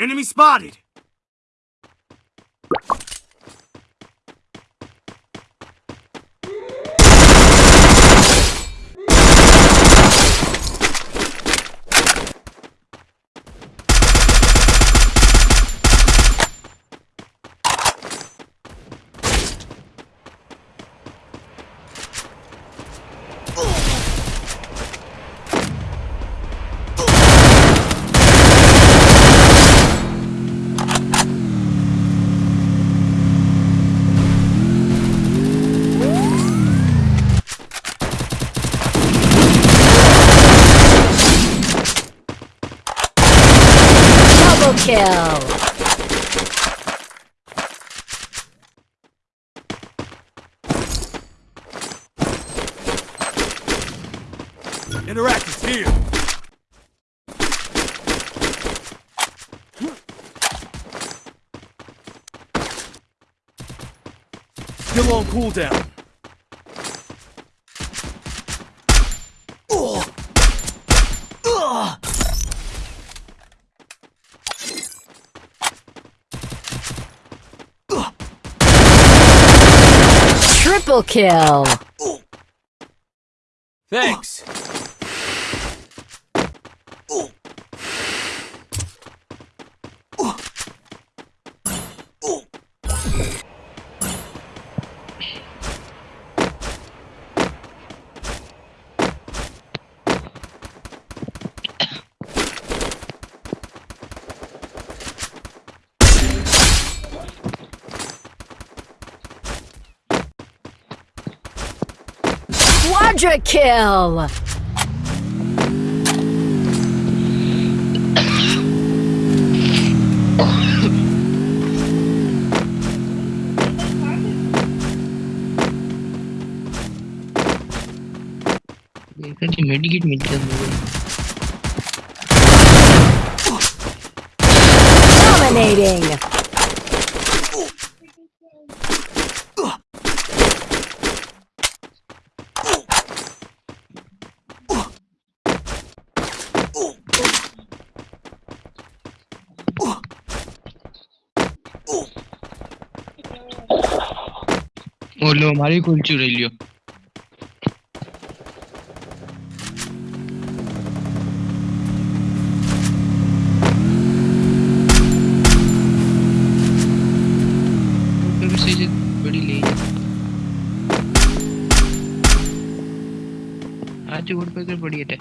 Enemy spotted! Kill! Interact is here! Still on cooldown. Triple kill! Thanks. Quadra kill! देखा medkit मिल गया मुझे Dominating! ઓલો મારી કુલચું રહી લ્યો फिर से ये बड़ी ले आज वोट पर बड़ी है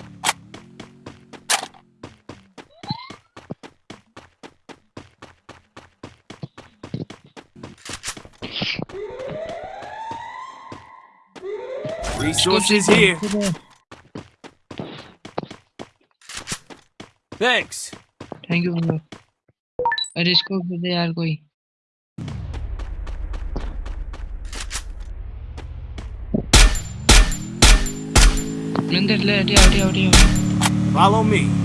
Resources here. Thanks. Thank you bro अरे इसको भी दे यार कोई नंदर ले Hatia Hatia Hatia Follow me.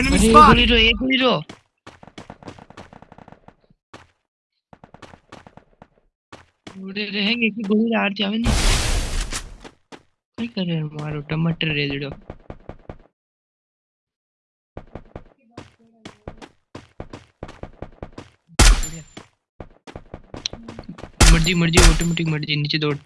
Enemy अरे एक गोली रो एक गोली रो उड़े रहेंगे कि गोली आर जावे नहीं? क्या कर रहे हैं मारो? टमाटर रे जड़ो मर्ज़ी मर्ज़ी ऑटोमेटिक मर्ज़ी नीचे दौड़।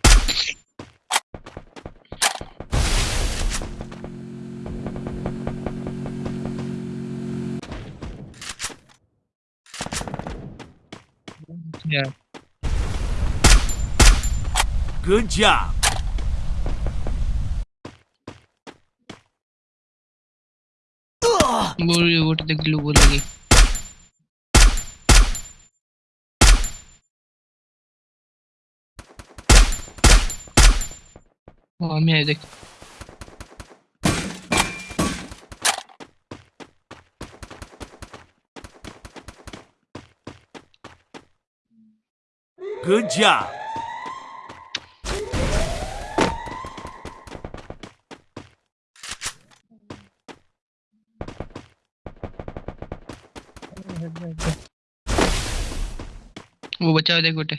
यार Good job. बोल वोट तक लो बोलेगी हाँ। मैं देख। Good job. वो बचा देख गोटे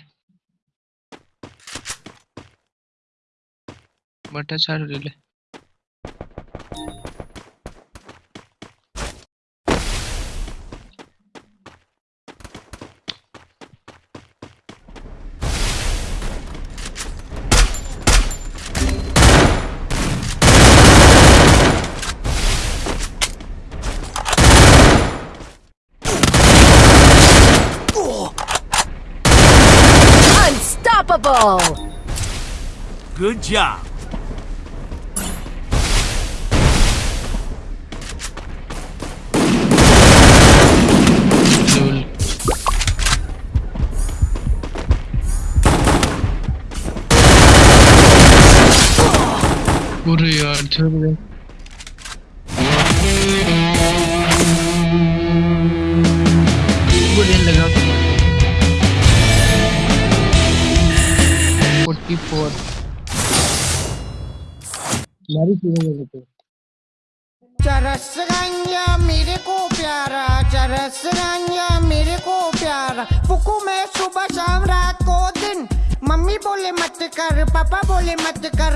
बटा छाड़ ले Unstoppable! Good job! Buraya turbulent Buraya चीज़ें चरस रंगिया मेरे को प्यारा चरस रंगिया मेरे को प्यारा। फुकू मैं सुबह शाम रात को दिन, मम्मी बोले मत कर, पापा बोले मत कर।